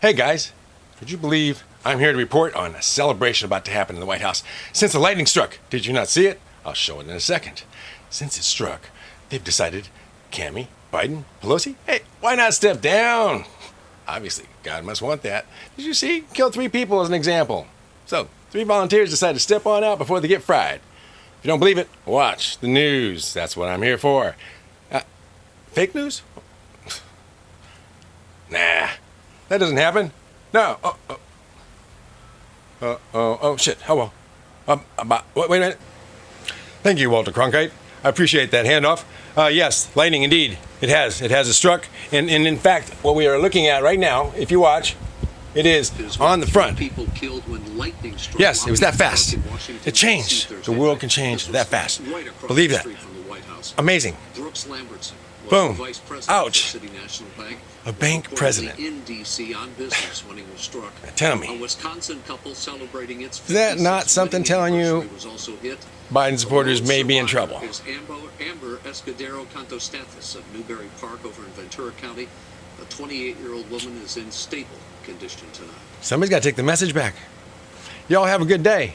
Hey guys, could you believe I'm here to report on a celebration about to happen in the White House since the lightning struck? Did you not see it? I'll show it in a second. Since it struck, they've decided Cami, Biden, Pelosi, hey, why not step down? Obviously, God must want that. Did you see? Kill three people as an example. So, three volunteers decided to step on out before they get fried. If you don't believe it, watch the news. That's what I'm here for. Uh, fake news? That doesn't happen. No. Oh, oh. Oh, oh, shit. Oh, well. Um, about, wait, wait a minute. Thank you, Walter Cronkite. I appreciate that handoff. Uh, yes, lightning indeed. It has. It has a struck. And, and in fact, what we are looking at right now, if you watch, it is on the front. People killed when lightning struck Yes, it was that fast. Park in Washington, It changed. The world can change that fast. right Believe that. street from the White House. Amazing. Brooks Lambertson Boom. vice president Ouch. City National Bank. A bank president. in D.C. on business when he was struck. Tell me. A Wisconsin couple celebrating its Is that not something telling you was also hit. Biden supporters may be in trouble? Amber Escudero Kontostathis of Newbury Park over in Ventura County. A 28-year-old woman is in stable condition tonight. Somebody's got to take the message back. Y'all have a good day.